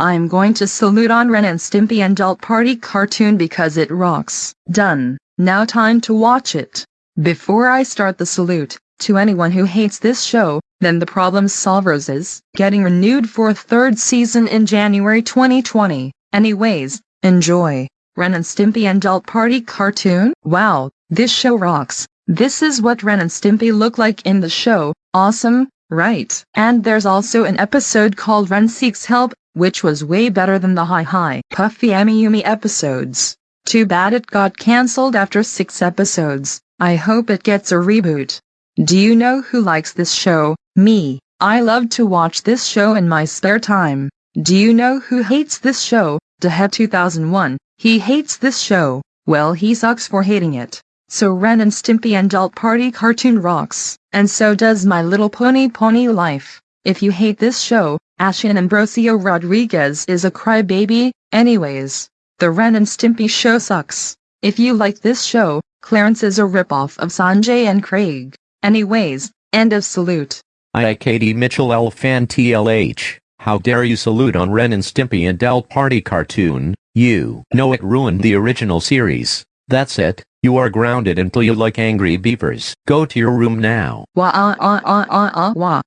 I'm going to salute on Ren and Stimpy and Adult Party cartoon because it rocks. Done. Now time to watch it. Before I start the salute, to anyone who hates this show, then the Problem Solverz is getting renewed for a third season in January 2020. Anyways, enjoy. Ren and Stimpy and Adult Party cartoon? Wow, this show rocks. This is what Ren and Stimpy look like in the show. Awesome, right? And there's also an episode called Ren Seeks Help, which was way better than the Hi Hi Puffy Amiyumi episodes. Too bad it got cancelled after six episodes. I hope it gets a reboot. Do you know who likes this show? Me. I love to watch this show in my spare time. Do you know who hates this show? Dehead 2001. He hates this show. Well he sucks for hating it. So Ren and Stimpy and Adult Party cartoon rocks, and so does My Little Pony Pony Life. If you hate this show, Ashin Ambrosio Rodriguez is a crybaby. Anyways, the Ren and Stimpy show sucks. If you like this show, Clarence is a ripoff of Sanjay and Craig. Anyways, end of salute. I Katie Mitchell L fan TLH. How dare you salute on Ren and Stimpy and Adult Party cartoon? You know it ruined the original series. That's it. You are grounded until you like angry beavers. Go to your room now. Wah ah ah ah ah ah wah.